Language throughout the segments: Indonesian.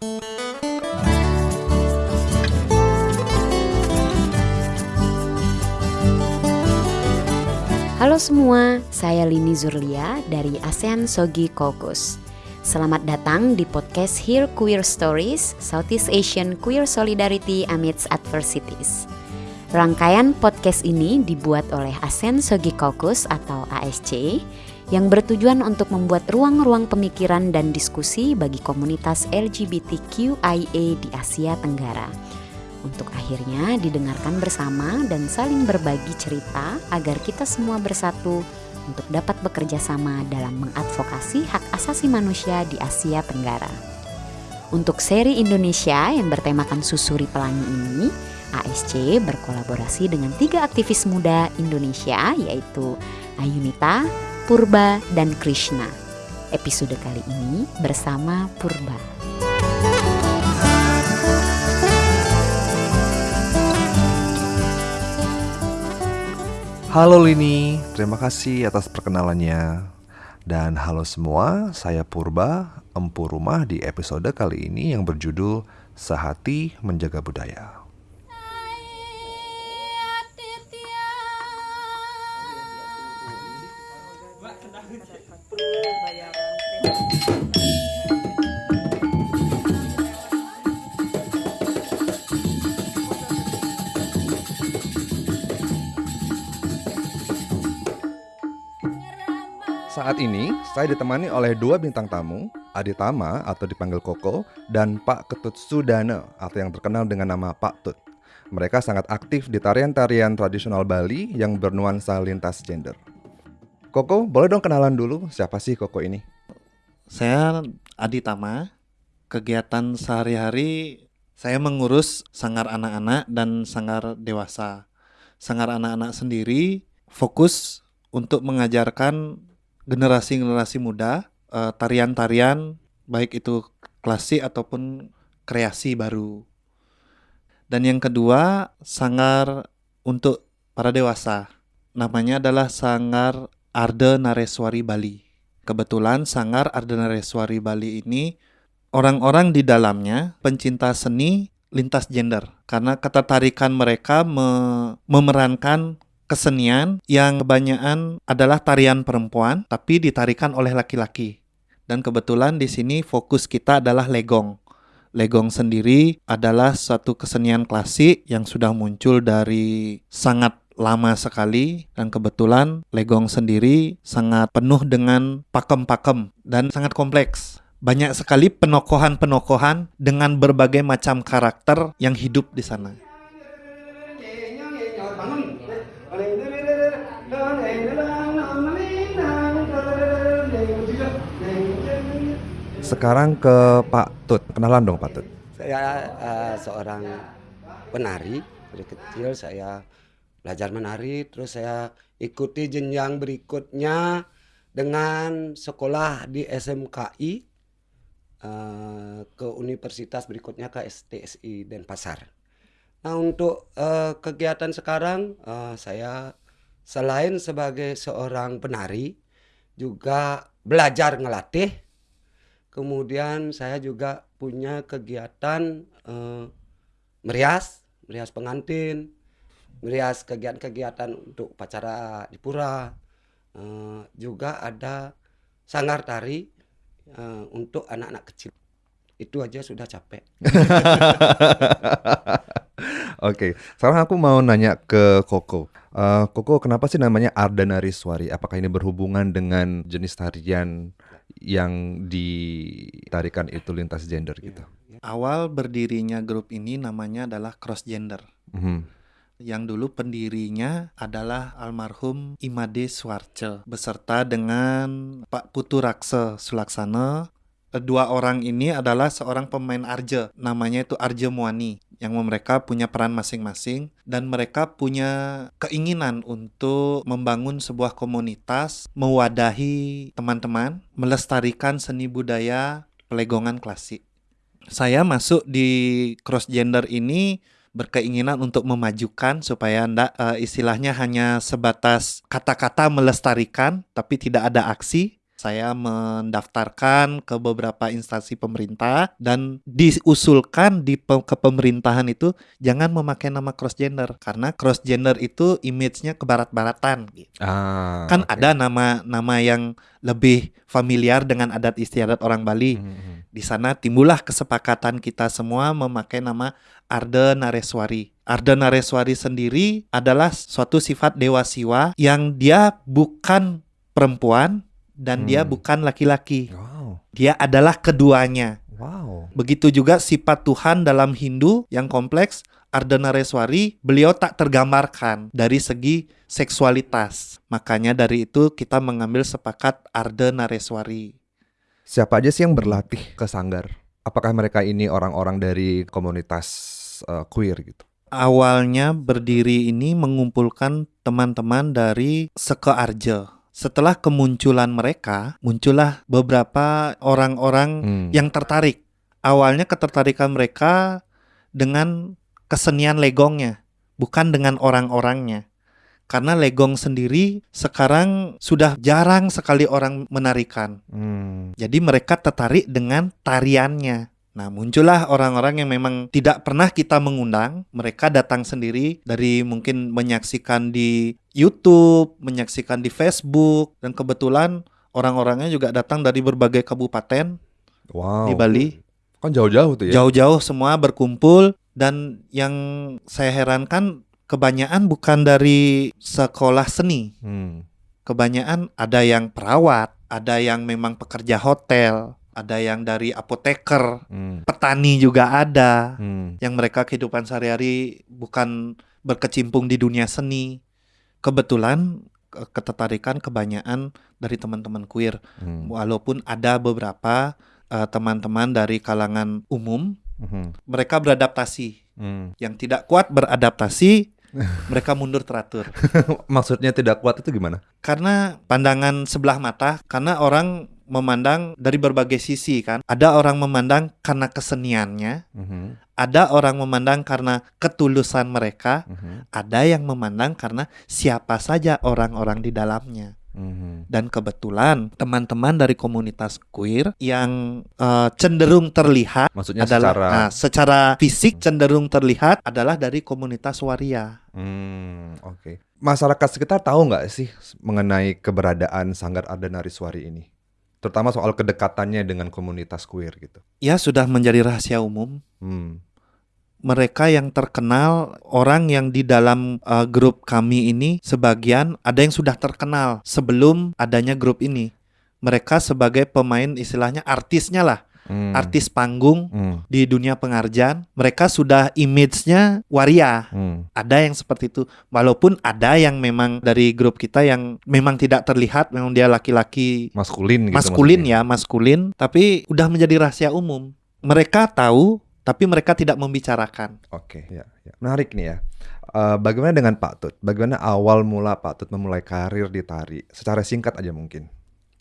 Halo semua, saya Lini Zurlia dari ASEAN Sogi Kokus. Selamat datang di podcast Hear Queer Stories, Southeast Asian Queer Solidarity Amidst Adversities. Rangkaian podcast ini dibuat oleh ASEAN Sogi Kokus atau ASC yang bertujuan untuk membuat ruang-ruang pemikiran dan diskusi bagi komunitas LGBTQIA di Asia Tenggara untuk akhirnya didengarkan bersama dan saling berbagi cerita agar kita semua bersatu untuk dapat bekerja sama dalam mengadvokasi hak asasi manusia di Asia Tenggara. Untuk seri Indonesia yang bertemakan Susuri Pelangi ini, ASC berkolaborasi dengan tiga aktivis muda Indonesia yaitu Ayunita, Purba, dan Krishna. Episode kali ini bersama Purba. Halo Lini, terima kasih atas perkenalannya. Dan halo semua, saya Purba, empu rumah di episode kali ini yang berjudul Sehati Menjaga Budaya. Saat ini, saya ditemani oleh dua bintang tamu, Aditama atau dipanggil Koko, dan Pak Ketut Sudana atau yang terkenal dengan nama Pak Tut. Mereka sangat aktif di tarian-tarian tradisional Bali yang bernuansa lintas gender. Koko, boleh dong kenalan dulu siapa sih Koko ini? Saya Aditama. Kegiatan sehari-hari saya mengurus sanggar anak-anak dan sanggar dewasa. Sanggar anak-anak sendiri fokus untuk mengajarkan generasi-generasi muda tarian tarian-tarian baik itu klasik ataupun kreasi baru. Dan yang kedua, sangar untuk para dewasa. Namanya adalah Sangar Arde Nareswari Bali. Kebetulan Sangar Arde Nareswari Bali ini orang-orang di dalamnya pencinta seni lintas gender karena ketertarikan mereka me memerankan kesenian yang kebanyakan adalah tarian perempuan tapi ditarikan oleh laki-laki. Dan kebetulan di sini fokus kita adalah legong. Legong sendiri adalah satu kesenian klasik yang sudah muncul dari sangat lama sekali dan kebetulan legong sendiri sangat penuh dengan pakem-pakem dan sangat kompleks. Banyak sekali penokohan-penokohan dengan berbagai macam karakter yang hidup di sana. Sekarang ke Pak Tut. Kenalan dong Pak Tut. Saya uh, seorang penari. Dari kecil saya belajar menari, terus saya ikuti jenjang berikutnya dengan sekolah di SMKI uh, eh, ke universitas berikutnya ke STSI Denpasar. Nah untuk uh, kegiatan sekarang uh, saya selain sebagai seorang penari juga belajar ngelatih Kemudian saya juga punya kegiatan eh, merias, merias pengantin, merias kegiatan-kegiatan untuk upacara di pura. Eh, juga ada sanggar tari eh, untuk anak-anak kecil. Itu aja sudah capek. Oke, okay. sekarang aku mau nanya ke Koko. Uh, Koko, kenapa sih namanya Ardanariswari? Apakah ini berhubungan dengan jenis tarian yang ditarikan itu lintas gender gitu. Awal berdirinya grup ini namanya adalah cross gender. Mm -hmm. Yang dulu pendirinya adalah almarhum Imade Swarce beserta dengan Pak Putu Rakse Sulaksana. Dua orang ini adalah seorang pemain arje, namanya itu Arje Muani yang mereka punya peran masing-masing dan mereka punya keinginan untuk membangun sebuah komunitas, mewadahi teman-teman, melestarikan seni budaya pelegongan klasik. Saya masuk di cross gender ini berkeinginan untuk memajukan supaya ndak uh, istilahnya hanya sebatas kata-kata melestarikan tapi tidak ada aksi Saya mendaftarkan ke beberapa instansi pemerintah dan diusulkan di pe- kepemerintahan itu jangan memakai nama cross gender karena cross gender itu image-nya kebarat-baratan. gitu. Ah, Kan oke. ada nama-nama yang lebih familiar dengan adat istiadat orang Bali. Hmm, hmm. Di sana timbullah kesepakatan kita semua memakai nama Arde Nareswari. Arde Nareswari sendiri adalah suatu sifat dewa siwa yang dia bukan perempuan dan dia Hmm. bukan laki-laki. Wow, Dia adalah keduanya. wow. Begitu juga sifat Tuhan dalam Hindu yang kompleks, Ardenareswari, beliau tak tergambarkan dari segi seksualitas. Makanya dari itu kita mengambil sepakat Ardenareswari. Siapa aja sih yang berlatih ke sanggar? Apakah mereka ini orang-orang dari komunitas eh, queer gitu? Awalnya berdiri ini mengumpulkan teman-teman dari Seke Arje. Setelah kemunculan mereka, muncullah beberapa orang-orang Hmm. yang tertarik. Awalnya ketertarikan mereka dengan kesenian legongnya, bukan dengan orang-orangnya. Karena legong sendiri sekarang sudah jarang sekali orang menarikan. Hmm. Jadi mereka tertarik dengan tariannya. Nah, muncullah orang-orang yang memang tidak pernah kita mengundang. Mereka datang sendiri dari mungkin menyaksikan di YouTube, menyaksikan di Facebook, dan kebetulan orang-orangnya juga datang dari berbagai kabupaten Wow. di Bali. Kan jauh-jauh tuh ya? Jauh-jauh semua berkumpul dan yang saya herankan kebanyakan bukan dari sekolah seni. Hmm. Kebanyakan ada yang perawat, ada yang memang pekerja hotel, ada yang dari apoteker, Hmm. petani juga ada. Hmm. Yang mereka kehidupan sehari-hari bukan berkecimpung di dunia seni. Kebetulan ke- ketertarikan kebanyakan dari teman-teman queer. Hmm. Walaupun ada beberapa eh, teman-teman dari kalangan umum, Hmm. mereka beradaptasi. Hmm. Yang tidak kuat beradaptasi, mereka mundur teratur. Maksudnya tidak kuat itu gimana? Karena pandangan sebelah mata, karena orang memandang dari berbagai sisi kan. Ada orang memandang karena keseniannya, Hmm. ada orang memandang karena ketulusan mereka, Hmm. ada yang memandang karena siapa saja orang-orang di dalamnya. Hmm. Dan kebetulan teman-teman dari komunitas queer yang eh, cenderung terlihat Maksudnya adalah secara nah, secara fisik cenderung terlihat adalah dari komunitas waria. Hmm, oke. Masyarakat sekitar tahu nggak sih mengenai keberadaan Sanggar Ardenariswari ini? Terutama soal kedekatannya dengan komunitas queer gitu. Ya sudah menjadi rahasia umum. Hmm. Mereka yang terkenal orang yang di dalam eh, grup kami ini sebagian ada yang sudah terkenal sebelum adanya grup ini. Mereka sebagai pemain istilahnya artisnya lah, Hmm. artis panggung Hmm. di dunia pengarjan. Mereka sudah image-nya waria. Hmm. ada yang seperti itu walaupun ada yang memang dari grup kita yang memang tidak terlihat memang dia laki-laki Maskulin gitu. maskulin maksudnya. ya maskulin tapi udah menjadi rahasia umum mereka tahu tapi mereka tidak membicarakan Oke, ya, ya. Menarik nih ya. Eh, bagaimana dengan Pak Tut? Bagaimana awal mula Pak Tut memulai karir di tari? Secara singkat aja mungkin.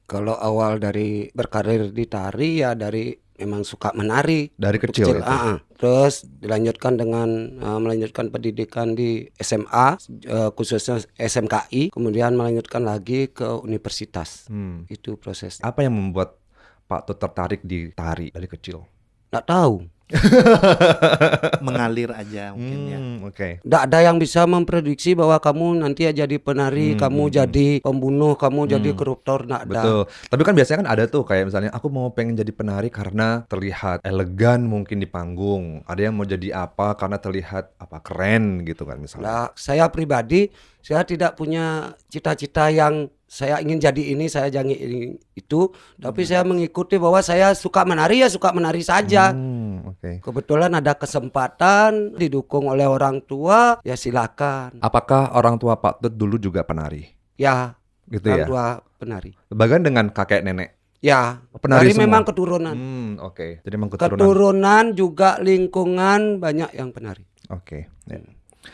Kalau awal dari berkarir di tari ya dari memang suka menari Dari kecil, ah, ah. Terus dilanjutkan dengan eh, melanjutkan pendidikan di SMA eh, khususnya SMKI, kemudian melanjutkan lagi ke universitas. Hmm. Itu prosesnya. Apa yang membuat Pak Tut tertarik di tari dari kecil? Nggak tahu. mengalir aja mungkin ya Hmm, Oke. Nggak ada yang bisa memprediksi bahwa kamu nanti ya jadi penari, Hmm, kamu hmm, jadi pembunuh, kamu jadi Hmm. koruptor, nggak ada. Betul. Tapi kan biasanya kan ada tuh kayak misalnya aku mau pengen jadi penari karena terlihat elegan mungkin di panggung. Ada yang mau jadi apa karena terlihat apa keren gitu kan misalnya. Nah, saya pribadi saya tidak punya cita-cita yang saya ingin jadi ini, saya jangan ini itu, tapi saya mengikuti bahwa saya suka menari ya suka menari saja. Hmm, Oke. Kebetulan ada kesempatan didukung oleh orang tua, ya silakan. Apakah orang tua Pak Tut dulu juga penari? Ya, Gitu orang ya. tua penari. Bagian dengan kakek nenek. Ya, Penari dari semua? memang keturunan. Hmm, oke. Jadi memang keturunan. Keturunan juga lingkungan banyak yang penari. Oke. ya.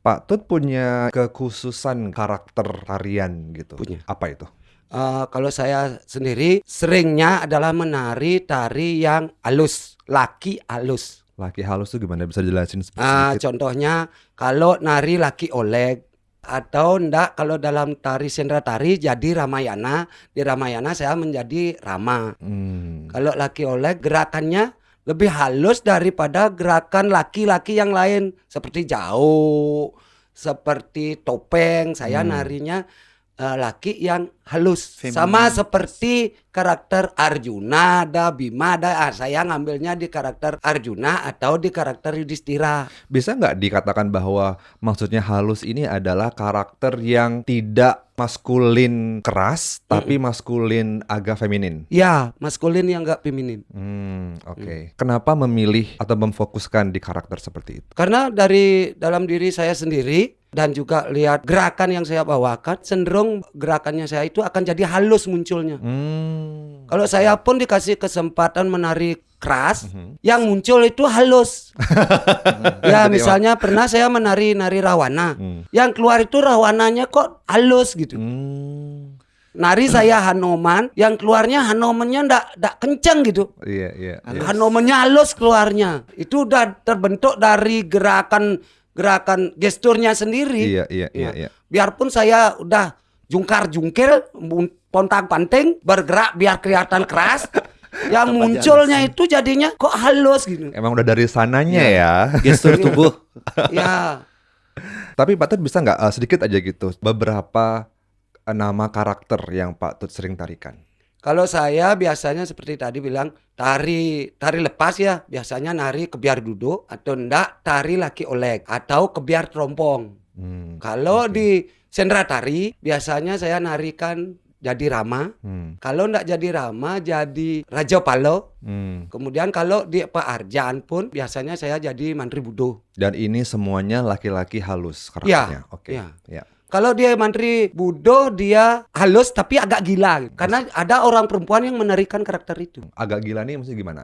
Pak Tut punya kekhususan karakter tarian gitu. Punya. Apa itu? Eh, kalau saya sendiri seringnya adalah menari tari yang halus, laki halus. Laki halus tuh gimana? Bisa jelasin Ah, sedikit? contohnya kalau nari laki oleg, atau ndak kalau dalam tari sendra tari jadi Ramayana di Ramayana saya menjadi Rama Hmm. kalau laki oleh gerakannya lebih halus daripada gerakan laki-laki yang lain seperti jauh seperti topeng saya Hmm. narinya eh, laki yang halus Feminin. sama seperti karakter Arjuna ada Bima ada ah, saya ngambilnya di karakter Arjuna atau di karakter Yudhistira Bisa nggak dikatakan bahwa maksudnya halus ini adalah karakter yang tidak maskulin keras, tapi maskulin agak feminin? ya maskulin yang enggak feminin Hmm, oke. Kenapa memilih atau memfokuskan di karakter seperti itu? Karena dari dalam diri saya sendiri dan juga lihat gerakan yang saya bawakan cenderung gerakannya saya itu akan jadi halus munculnya. Hmm. Kalau saya pun dikasih kesempatan menari keras, Mhm. yang muncul itu halus. ya misalnya pernah saya menari nari rawana, Hmm. yang keluar itu rawananya kok halus gitu. Hmm. Nari saya Hanoman, yang keluarnya Hanomannya ndak ndak kenceng gitu. Iya, iya, iya. Hanomannya halus keluarnya. Itu udah terbentuk dari gerakan gerakan gesturnya sendiri. Iya, iya, iya, Ya. iya. Biarpun saya udah jungkar jungkir, pontang panting, bergerak biar kelihatan keras, yang Tetap aja munculnya itu jadinya kok halus gitu. Emang udah dari sananya Iya. ya. Gestur tubuh. ya, Tapi Pak Tut bisa nggak eh, sedikit aja gitu beberapa eh, nama karakter yang Pak Tut sering tarikan? Kalau saya biasanya seperti tadi bilang tari tari lepas ya, biasanya nari kebiar duduk atau enggak tari laki olek atau kebiar terompong. Hmm. Kalau oke. di sendra tari biasanya saya narikan jadi Rama. Hmm. Kalau enggak jadi Rama jadi Raja Palo. Hmm. Kemudian kalau di Pak pun biasanya saya jadi Mantri Budo. Dan ini semuanya laki-laki halus karakternya. Oke. ya. Ya. Kalau dia Mantri Budo dia halus tapi agak gila. Karena ada orang perempuan yang menarikan karakter itu. Agak gila nih maksudnya gimana?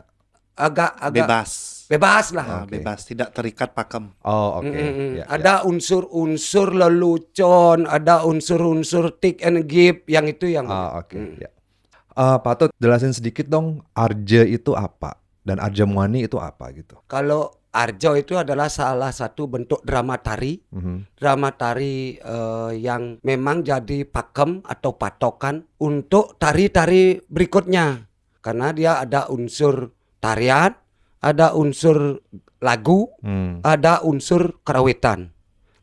Agak agak Bebas. bebas lah. Nah, Oke. Bebas, tidak terikat pakem. Oh, oke. Mm, mm, mm. Ya, ada unsur-unsur lelucon, ada unsur-unsur take and give yang itu yang Ah, oke. Mm. Ya. Eh, Pak Tut, jelasin sedikit dong Arja itu apa dan Arja Muani itu apa gitu. Kalau Arjo itu adalah salah satu bentuk drama tari Mhm. drama tari eh, yang memang jadi pakem atau patokan untuk tari-tari berikutnya karena dia ada unsur tarian, ada unsur lagu, Hmm, ada unsur kerawitan.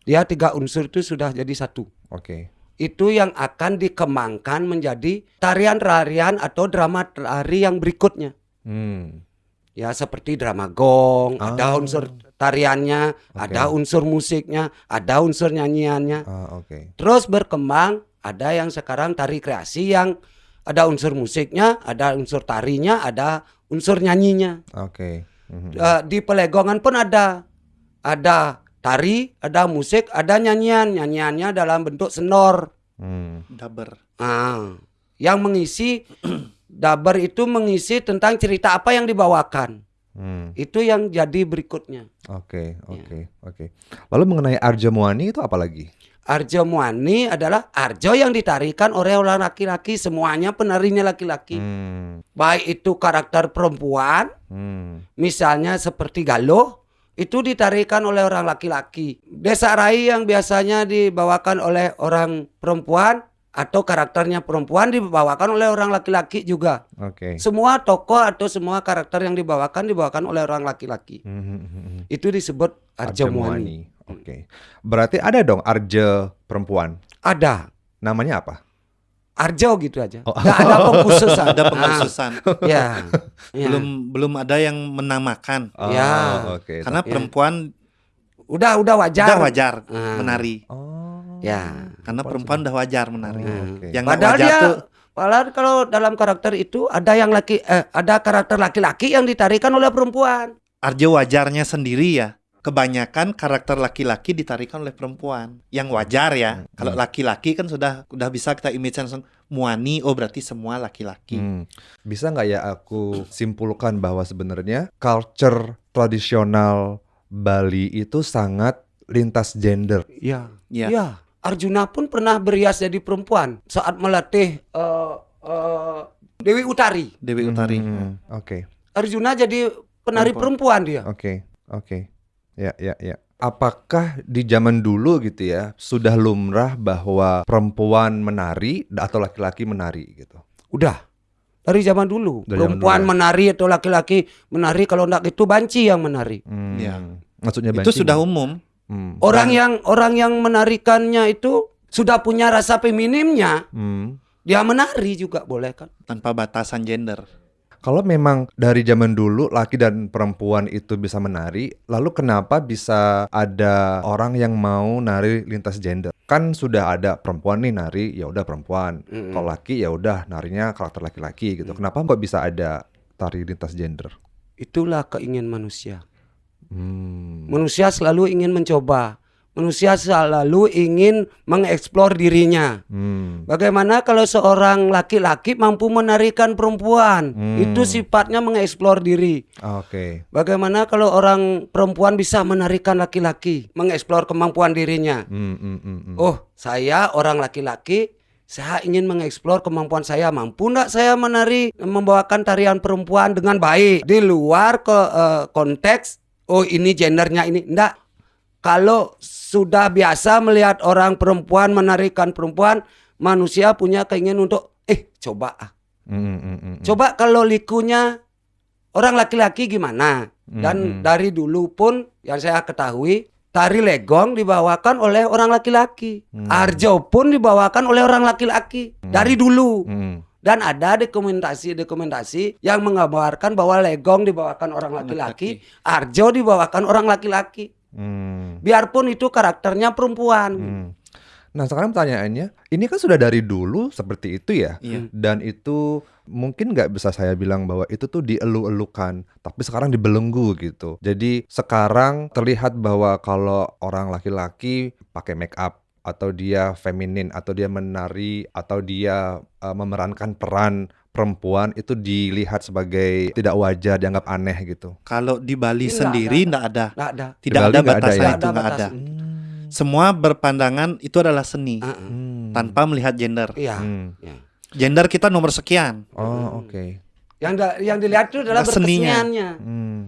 Dia tiga unsur itu sudah jadi satu. Oke. Itu yang akan dikembangkan menjadi tarian-tarian atau drama tari yang berikutnya. Hmm. Ya seperti drama gong, ada Ah. unsur tariannya, ada unsur musiknya, ada unsur nyanyiannya. Ah, oke. Terus berkembang ada yang sekarang tari kreasi yang ada unsur musiknya, ada unsur tarinya, ada unsur nyanyinya. Oke. Mhm. Eh, di pelegongan pun ada ada tari, ada musik, ada nyanyian. Nyanyiannya dalam bentuk senor. Hmm. Daber. Ah, yang mengisi dabar itu mengisi tentang cerita apa yang dibawakan. Hmm. Itu yang jadi berikutnya. Oke, oke, oke. Lalu mengenai Arja Muani itu apa lagi? Arjo Muani adalah Arjo yang ditarikan oleh orang laki-laki, semuanya penarinya laki-laki. Hmm. Baik itu karakter perempuan, Hmm. misalnya seperti Galuh, itu ditarikan oleh orang laki-laki. Desa Rai yang biasanya dibawakan oleh orang perempuan atau karakternya perempuan dibawakan oleh orang laki-laki juga. Oke. Semua tokoh atau semua karakter yang dibawakan dibawakan oleh orang laki-laki. Hmm, hmm, hmm, hmm. Itu disebut Arjo Muani. Oke. Berarti ada dong Arja perempuan. Ada. Namanya apa? Arjo gitu aja. Oh. Nggak ada pengkhususan. Ada pengkhususan. Ah, ya. ya. Belum belum ada yang menamakan. Oh, Ya. oke. Karena Ya. perempuan Udah udah wajar. udah wajar Ah. menari. Oh. Ya. Karena perempuan udah wajar menari. Oh, oke. Yang Padahal wajar dia tuh Padahal kalau dalam karakter itu ada yang laki eh, ada karakter laki-laki yang ditarikan oleh perempuan. Arjo wajarnya sendiri ya. Kebanyakan karakter laki-laki ditarikan oleh perempuan. Yang wajar ya. Hmm. Kalau laki-laki kan sudah udah bisa kita image langsung muani oh berarti semua laki-laki. Hmm. Bisa nggak ya aku simpulkan bahwa sebenarnya culture tradisional Bali itu sangat lintas gender. Iya. Ya. Arjuna pun pernah berias jadi perempuan saat melatih eh, eh, Dewi Utari. Dewi Utari. Hmm, Oke, Arjuna jadi penari Perempuan. perempuan dia. oke, oke. Ya, ya, ya. apakah di zaman dulu gitu ya sudah lumrah bahwa perempuan menari atau laki-laki menari gitu? Udah dari zaman dulu. Dari zaman Perempuan dulu ya? menari atau laki-laki menari kalau enggak itu banci yang menari. Hmm. Iya. Maksudnya Itu banci sudah nggak? umum. Hmm. Orang yang orang yang menarikannya itu sudah punya rasa feminimnya, Hmm. dia menari juga boleh kan? tanpa batasan gender. Kalau memang dari zaman dulu laki dan perempuan itu bisa menari, lalu kenapa bisa ada orang yang mau nari lintas gender? Kan sudah ada perempuan nih nari, ya udah perempuan. Mm-mm. Kalau laki ya udah narinya karakter laki-laki gitu. Kenapa kok bisa ada tari lintas gender? Itulah keingin manusia. Hmm. Manusia selalu ingin mencoba. Manusia selalu ingin mengeksplor dirinya. Hmm. Bagaimana kalau seorang laki-laki mampu menarikan perempuan? Hmm. Itu sifatnya mengeksplor diri. Oke. Bagaimana kalau orang perempuan bisa menarikan laki-laki, mengeksplor kemampuan dirinya? Hmm, hmm, hmm, hmm. Oh, saya orang laki-laki, saya ingin mengeksplor kemampuan saya. Mampu nggak saya menari, membawakan tarian perempuan dengan baik di luar ke eh, konteks? Oh, ini gendernya ini enggak. Kalau sudah biasa melihat orang perempuan menarikan perempuan, manusia punya keinginan untuk eh coba ah. Hmm, hmm, hmm, hmm. Coba kalau likunya orang laki-laki gimana? Dan Mm-mm. dari dulu pun yang saya ketahui tari legong dibawakan oleh orang laki-laki. Hmm. Arjo pun dibawakan oleh orang laki-laki dari dulu. Dan ada dokumentasi-dokumentasi yang menggambarkan bahwa legong dibawakan orang laki-laki, Arjo dibawakan orang laki-laki. Hmm. Biarpun itu karakternya perempuan. Hmm. Nah sekarang pertanyaannya, ini kan sudah dari dulu seperti itu ya, Iya. dan itu mungkin nggak bisa saya bilang bahwa itu tuh dielu-elukan, tapi sekarang dibelenggu gitu. Jadi sekarang terlihat bahwa kalau orang laki-laki pakai make up atau dia feminin atau dia menari atau dia uh, memerankan peran perempuan itu dilihat sebagai tidak wajar, dianggap aneh gitu. Kalau di Bali Nggak sendiri ada. tidak ada. Nggak ada. Tidak ada batasan ya? itu Nggak ada. Semua berpandangan itu adalah seni. Hmm. tanpa melihat gender. Iya. Hmm. Ya. Gender kita nomor sekian. Oh oke. Yang da- yang dilihat itu adalah Nah, seninya. berkeseniannya. Hmm.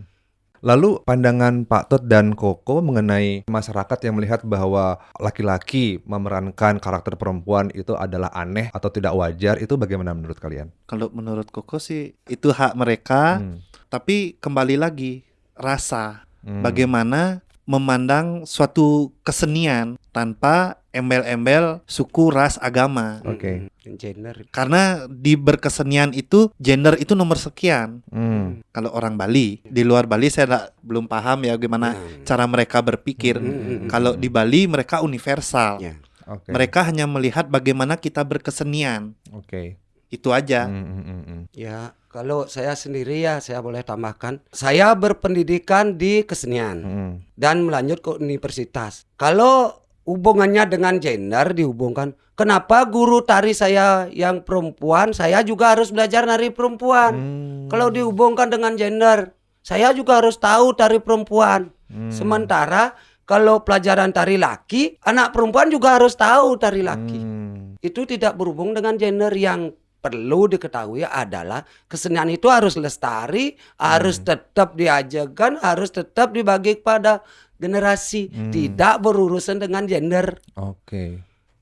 Lalu pandangan Pak Tut dan Koko mengenai masyarakat yang melihat bahwa laki-laki memerankan karakter perempuan itu adalah aneh atau tidak wajar itu bagaimana menurut kalian? Kalau menurut Koko sih itu hak mereka, Hmm. tapi kembali lagi rasa Hmm. bagaimana memandang suatu kesenian tanpa embel-embel suku, ras, agama. Oke. Hmm, Gender. Karena di berkesenian itu gender itu nomor sekian. Hmm. Kalau orang Bali, di luar Bali saya nggak- belum paham ya gimana Hmm. cara mereka berpikir. Hmm. Kalau di Bali mereka universal. Ya. Oke. Mereka hanya melihat bagaimana kita berkesenian. Oke. Itu aja. Hmm, hmm, hmm, hmm. Ya, kalau saya sendiri ya saya boleh tambahkan, saya berpendidikan di kesenian Hmm. dan melanjut ke universitas. Kalau hubungannya dengan gender dihubungkan, kenapa guru tari saya yang perempuan, saya juga harus belajar nari perempuan. Hmm. Kalau dihubungkan dengan gender, saya juga harus tahu tari perempuan. Hmm. Sementara kalau pelajaran tari laki, anak perempuan juga harus tahu tari laki. Hmm. Itu tidak berhubung dengan gender yang perlu diketahui adalah kesenian itu harus lestari, harus tetap diajarkan, harus tetap dibagi kepada generasi, Hmm. tidak berurusan dengan gender. Oke.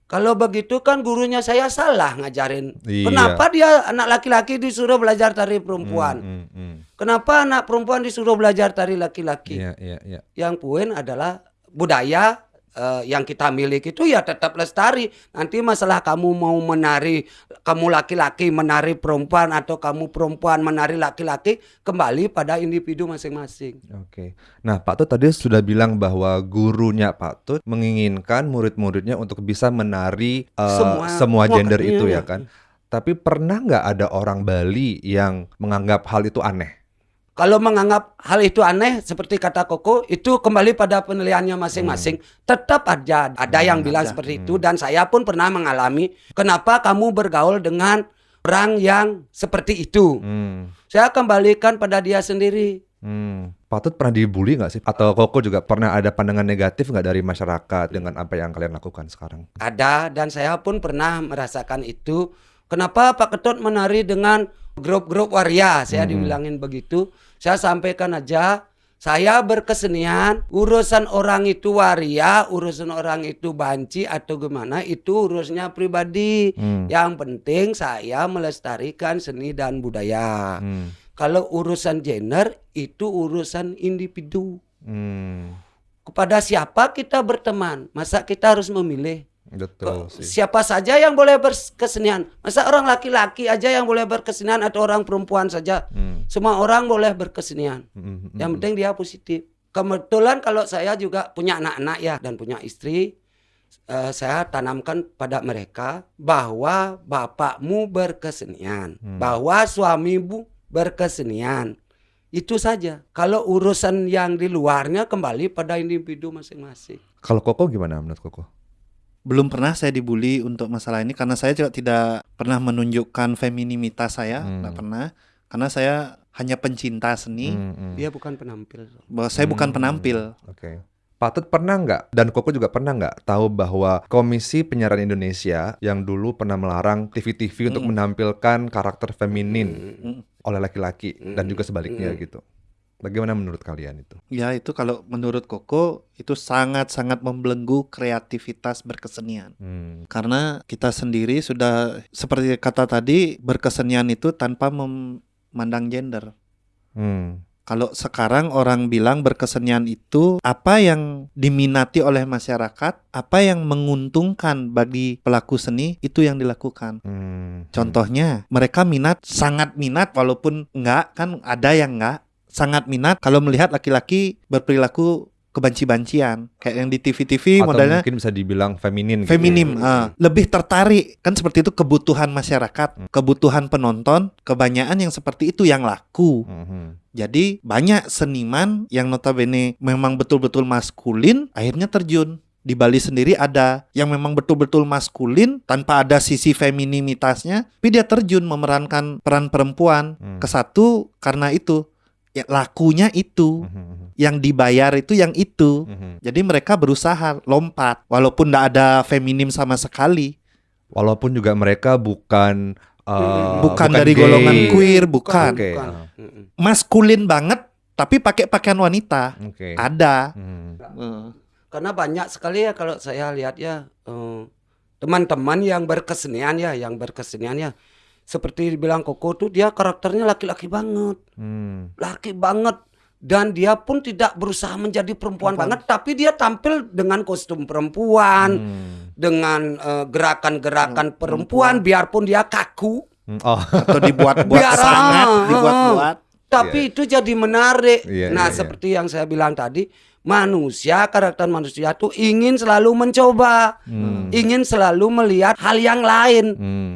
Kalau begitu kan gurunya saya salah ngajarin. Iya. Kenapa dia anak laki-laki disuruh belajar tari perempuan? Hmm, hmm, hmm. Kenapa anak perempuan disuruh belajar tari laki-laki? Iya, iya, iya. Yang poin adalah budaya eh, yang kita miliki itu ya tetap lestari. Nanti masalah kamu mau menari, kamu laki-laki menari perempuan atau kamu perempuan menari laki-laki kembali pada individu masing-masing. Oke. Nah, Pak Tut tadi sudah bilang bahwa gurunya Pak Tut menginginkan murid-muridnya untuk bisa menari eh, Semua- semua, semua gender ke- itu iya, ya kan. Tapi pernah nggak ada orang Bali yang menganggap hal itu aneh? Kalau menganggap hal itu aneh seperti kata Koko itu kembali pada penilaiannya masing-masing. Tetap aja ada yang bilang ada. seperti itu dan saya pun pernah mengalami kenapa kamu bergaul dengan orang yang seperti itu. Hmm. Saya kembalikan pada dia sendiri. Hmm. Pak Tut pernah dibully nggak sih? Atau Koko juga pernah ada pandangan negatif nggak dari masyarakat dengan apa yang kalian lakukan sekarang? Ada dan saya pun pernah merasakan itu. Kenapa Pak Ketut menari dengan grup-grup waria? Saya Hmm. dibilangin begitu. Saya sampaikan aja Saya berkesenian, urusan orang itu waria, urusan orang itu banci atau gimana itu urusnya pribadi. Hmm. Yang penting saya melestarikan seni dan budaya. Hmm. Kalau urusan gender itu urusan individu. Hmm. Kepada siapa kita berteman? Masa kita harus memilih? Betul sih. Siapa saja yang boleh berkesenian? Masa orang laki-laki aja yang boleh berkesenian atau orang perempuan saja? Hmm. Semua orang boleh berkesenian. Hmm. Yang penting dia positif. Kebetulan kalau saya juga punya anak-anak ya dan punya istri, eh, saya tanamkan pada mereka bahwa bapakmu berkesenian, Hmm. bahwa suamimu berkesenian. Itu saja. Kalau urusan yang di luarnya kembali pada individu masing-masing. Kalau Koko gimana menurut Koko? Belum pernah saya dibully untuk masalah ini karena saya juga tidak pernah menunjukkan feminimitas saya, Hmm. tidak pernah. Karena saya hanya pencinta seni, Hmm, hmm. Dia bukan penampil. bahwa saya bukan Hmm. penampil. Oke. Patut pernah nggak dan Koko juga pernah nggak tahu bahwa Komisi Penyiaran Indonesia yang dulu pernah melarang TV-TV untuk Mm. menampilkan karakter feminin Mm. oleh laki-laki dan Mm. juga sebaliknya Mm. gitu. Bagaimana menurut kalian itu? Ya itu kalau menurut Koko itu sangat-sangat membelenggu kreativitas berkesenian. Hmm. Karena kita sendiri sudah seperti kata tadi berkesenian itu tanpa memandang gender. Hmm. Kalau sekarang orang bilang berkesenian itu apa yang diminati oleh masyarakat, apa yang menguntungkan bagi pelaku seni itu yang dilakukan. Hmm. Contohnya, mereka minat, sangat minat walaupun enggak kan ada yang enggak, sangat minat kalau melihat laki-laki berperilaku kebanci-bancian kayak yang di TV-TV Atau modelnya mungkin bisa dibilang feminin. gitu. feminim Hmm. ah. lebih tertarik kan seperti itu kebutuhan masyarakat Hmm. kebutuhan penonton kebanyakan yang seperti itu yang laku Mhm. jadi banyak seniman yang notabene memang betul-betul maskulin akhirnya terjun di Bali sendiri ada yang memang betul-betul maskulin tanpa ada sisi femininitasnya tapi dia terjun memerankan peran perempuan Hmm. ke satu karena itu ya lakunya itu Mhm. yang dibayar itu yang itu Mhm. jadi mereka berusaha lompat walaupun tidak ada feminim sama sekali, Walaupun juga mereka bukan uh, bukan, dari gay. golongan queer, bukan. Bukan. ah. Mm-mm. Maskulin banget tapi pakai pakaian wanita. Oke. Ada. Hmm. Eh, Karena banyak sekali ya kalau saya lihat ya eh, teman-teman yang berkesenian ya, yang berkesenian ya. Seperti dibilang Koko tuh dia karakternya laki-laki banget, Hmm. laki banget. Dan dia pun tidak berusaha menjadi perempuan, banget, tapi dia tampil dengan kostum perempuan, Hmm. dengan eh, gerakan-gerakan perempuan, biarpun dia kaku, Hmm. Oh. atau dibuat-buat Biar- sangat, ah, dibuat-buat. tapi itu jadi menarik. Iya, nah, iya. seperti yang saya bilang tadi, manusia, karakter manusia tuh ingin selalu mencoba. Hmm. ingin selalu melihat hal yang lain Hmm.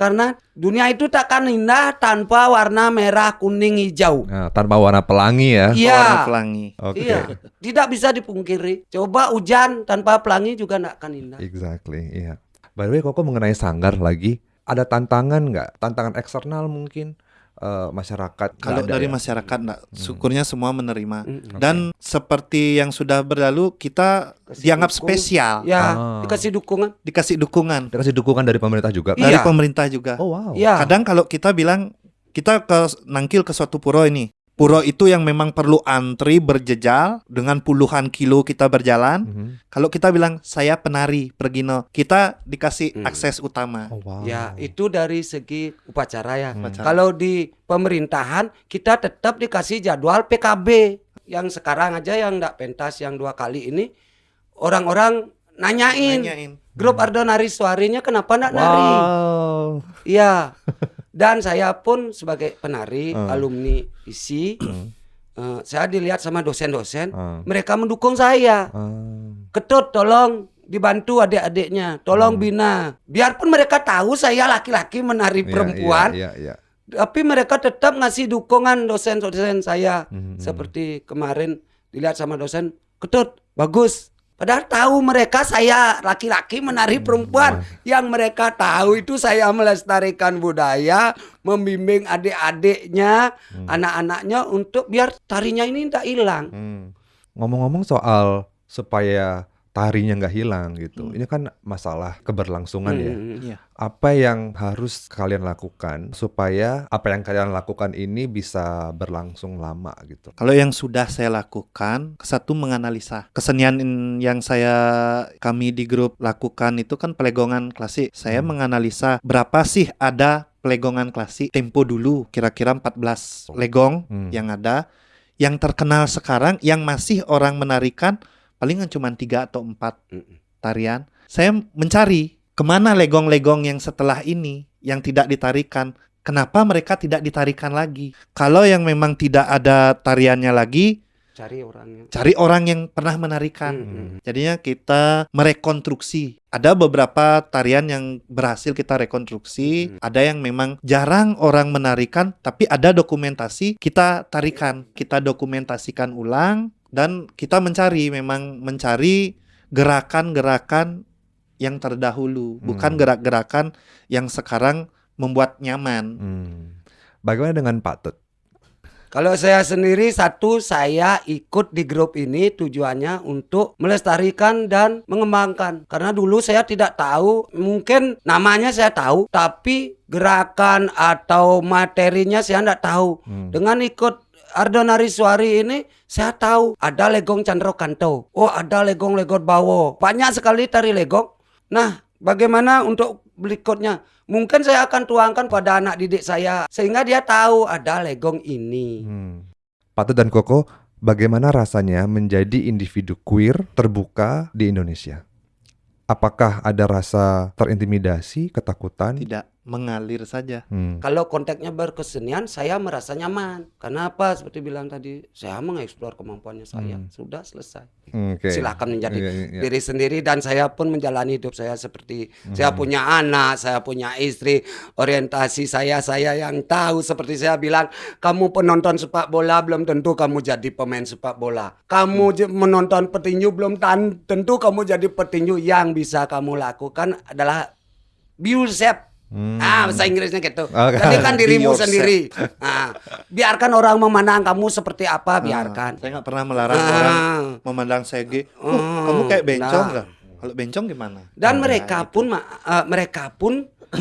Karena dunia itu takkan indah tanpa warna merah kuning hijau Nah, tanpa warna pelangi ya. Warna iya pelangi. Oke. iya tidak bisa dipungkiri coba hujan tanpa pelangi juga tidak akan indah Exactly, iya. By the way, Koko mengenai sanggar lagi, ada tantangan nggak? Tantangan eksternal mungkin eh, masyarakat? Kalau dari ya? masyarakat enggak, syukurnya semua menerima. Mm. Dan seperti yang sudah berlalu kita Kasih dianggap dukung. spesial, ya Ah. dikasih dukungan dikasih dukungan Dikasih dukungan dari pemerintah juga. kan? dari Iya. pemerintah juga. Oh wow. ya Kadang kalau kita bilang kita ke nangkil ke suatu pura ini, pura itu yang memang perlu antri berjejal dengan puluhan kilo kita berjalan. Mhm. Kalau kita bilang saya penari pergi no, kita dikasih Hmm. akses utama. Oh wow. ya itu dari segi upacara ya Hmm. Upacara. kalau di pemerintahan kita tetap dikasih jadwal PKB yang sekarang aja yang tidak pentas yang dua kali ini orang-orang nanyain Nanyain. grup Ardo nari suarinya kenapa ndak nari Wow. Iya. Dan saya pun sebagai penari Hmm. alumni ISI, eh, saya dilihat sama dosen-dosen, Ah. mereka mendukung saya. Ah. Ketut tolong dibantu adik-adiknya, tolong Hmm. bina. Biarpun mereka tahu saya laki-laki menari Iya, perempuan, Iya, iya, iya. tapi mereka tetap ngasih dukungan dosen-dosen saya. Mhm. Seperti kemarin dilihat sama dosen, Ketut, bagus. Padahal tahu mereka saya laki-laki menari perempuan. Yang mereka tahu itu saya melestarikan budaya, membimbing adik-adiknya, anak-anaknya untuk biar tarinya ini tidak hilang. Hmm. Ngomong-ngomong soal supaya tarinya nggak hilang gitu. Ini kan masalah keberlangsungan ya. Hmm. Iya. Apa yang harus kalian lakukan supaya apa yang kalian lakukan ini bisa berlangsung lama gitu? Kalau yang sudah saya lakukan, satu menganalisa kesenian yang saya kami di grup lakukan itu kan pelegongan klasik. Saya Hmm. menganalisa berapa sih ada pelegongan klasik tempo dulu kira-kira 14 legong Hmm. yang ada yang terkenal sekarang yang masih orang menarikan palingan cuma tiga atau empat tarian. Saya mencari ke mana legong-legong yang setelah ini yang tidak ditarikan. Kenapa mereka tidak ditarikan lagi? Kalau yang memang tidak ada tariannya lagi, Cari orangnya. cari orang yang pernah menarikan. Hmm. Jadinya kita merekonstruksi. Ada beberapa tarian yang berhasil kita rekonstruksi, Hmm. ada yang memang jarang orang menarikan, tapi ada dokumentasi kita tarikan, kita dokumentasikan ulang dan kita mencari memang mencari gerakan-gerakan yang terdahulu, bukan Hmm. gerak-gerakan yang sekarang membuat nyaman. Hmm. Bagaimana dengan Pak Tut? Kalau saya sendiri satu saya ikut di grup ini tujuannya untuk melestarikan dan mengembangkan. Karena dulu saya tidak tahu, mungkin namanya saya tahu, tapi gerakan atau materinya saya tidak tahu. Hmm. Dengan ikut Ardonari Suari ini saya tahu ada legong Chandro Kanto. Oh, ada legong-legong Bawo. Banyak sekali tari legong. Nah, bagaimana untuk berikutnya? Mungkin saya akan tuangkan pada anak didik saya sehingga dia tahu ada legong ini. Hmm. Pak Tut dan Koko, bagaimana rasanya menjadi individu queer terbuka di Indonesia? Apakah ada rasa terintimidasi, ketakutan? Tidak mengalir saja. Hmm. Kalau konteksnya berkesenian, saya merasa nyaman. Karena apa? Seperti bilang tadi, saya mengeksplor kemampuannya saya. Hmm. Sudah selesai. Oke. Silakan menjadi Iya, iya, iya. diri sendiri dan saya pun menjalani hidup saya seperti Hmm. saya punya anak, saya punya istri, orientasi saya saya yang tahu seperti saya bilang, kamu penonton sepak bola belum tentu kamu jadi pemain sepak bola. Kamu Hmm. menonton petinju belum tentu kamu jadi petinju yang bisa kamu lakukan adalah be yourself. Hmm. Ah, bahasa Inggrisnya gitu. Oke. Jadikan Be dirimu yourself. sendiri. Ah, biarkan orang memandang kamu seperti apa, Ah, biarkan. saya nggak pernah melarang Ah. orang memandang sege. Oh, Hmm, kamu kayak bencong nah. lah. Kalau bencong gimana? Dan Nah, mereka gitu. pun eh, mereka pun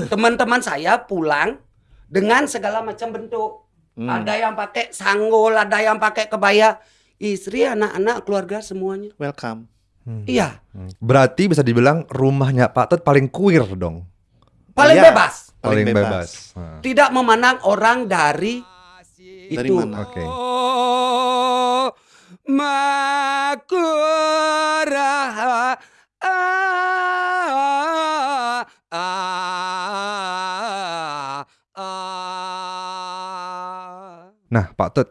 teman-teman saya pulang dengan segala macam bentuk. Hmm. Ada yang pakai sanggul, ada yang pakai kebaya. Istri, anak-anak, keluarga semuanya. welcome. Hmm. Iya, Hmm. Berarti bisa dibilang rumahnya Pak Tut paling queer dong. Paling Iya. bebas. Paling, bebas. bebas. Nah, Tidak memandang orang dari Dari itu. mana? Oke. Ah, ah, ah, Nah, Pak Tut,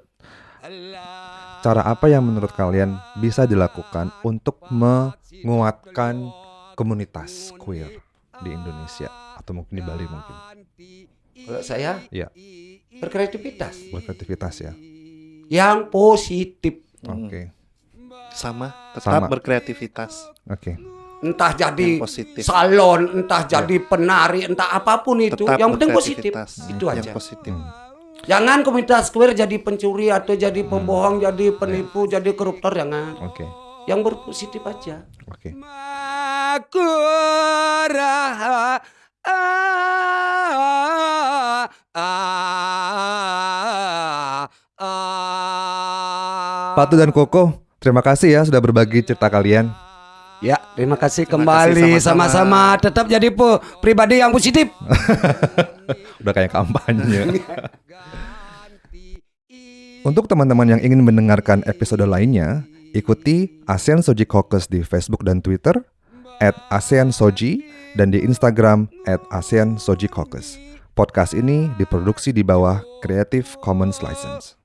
cara apa yang menurut kalian bisa dilakukan untuk menguatkan komunitas queer di Indonesia atau mungkin di Bali mungkin? Kalau saya Iya. berkreativitas Berkreativitas ya. yang positif. Hmm. Oke. Sama, tetap Sama. berkreativitas. Oke. Entah jadi Yang positif. salon, entah jadi penari, entah apa pun itu, Tetap yang penting positif. berkreativitas. Itu Yang aja. positif. Hmm. Jangan komunitas queer jadi pencuri atau jadi pembohong, jadi penipu, jadi koruptor jangan. Oke. Yang berpositif aja. Oke. Makura ah, ah, ah. Tut dan Koko, terima kasih ya sudah berbagi cerita kalian. Ya, terima kasih Terima kembali sama-sama. Tetap jadi pe- pribadi yang positif. Udah kayak kampanye. Untuk teman-teman yang ingin mendengarkan episode lainnya, ikuti ASEAN Soji Caucus di Facebook dan Twitter, at ASEAN Soji, dan di Instagram, at ASEAN Soji Caucus. Podcast ini diproduksi di bawah Creative Commons License.